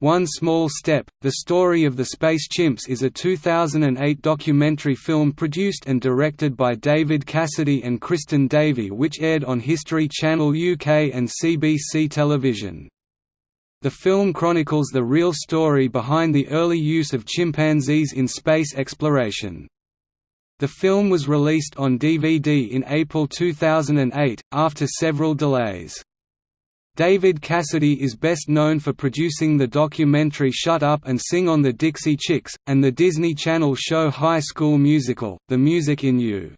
One Small Step, The Story of the Space Chimps is a 2008 documentary film produced and directed by David Cassidy and Kristen Davey which aired on History Channel UK and CBC Television. The film chronicles the real story behind the early use of chimpanzees in space exploration. The film was released on DVD in April 2008, after several delays. David Cassidy is best known for producing the documentary Shut Up and Sing on the Dixie Chicks, and the Disney Channel show High School Musical, The Music in You.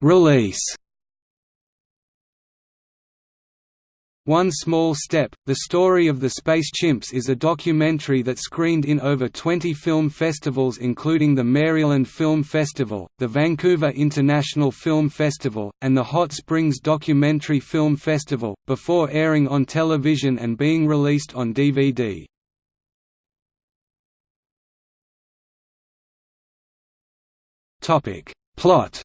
Release One Small Step, The Story of the Space Chimps is a documentary that screened in over 20 film festivals including the Maryland Film Festival, the Vancouver International Film Festival, and the Hot Springs Documentary Film Festival, before airing on television and being released on DVD. Plot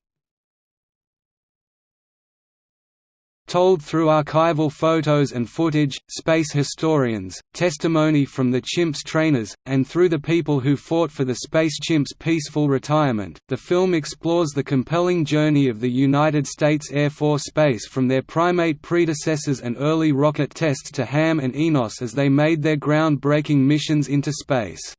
told through archival photos and footage, space historians, testimony from the chimps trainers, and through the people who fought for the space chimps' peaceful retirement. The film explores the compelling journey of the United States Air Force space from their primate predecessors and early rocket tests to Ham and Enos as they made their ground-breaking missions into space.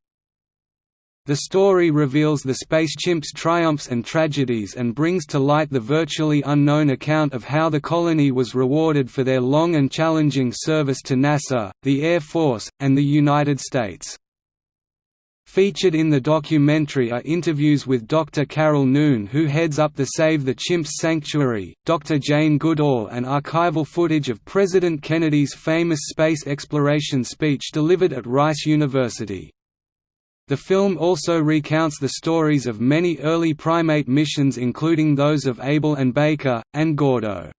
The story reveals the space chimp's triumphs and tragedies and brings to light the virtually unknown account of how the colony was rewarded for their long and challenging service to NASA, the Air Force, and the United States. Featured in the documentary are interviews with Dr. Carol Noon who heads up the Save the Chimps Sanctuary, Dr. Jane Goodall and archival footage of President Kennedy's famous space exploration speech delivered at Rice University. The film also recounts the stories of many early primate missions including those of Able and Baker, and Gordo.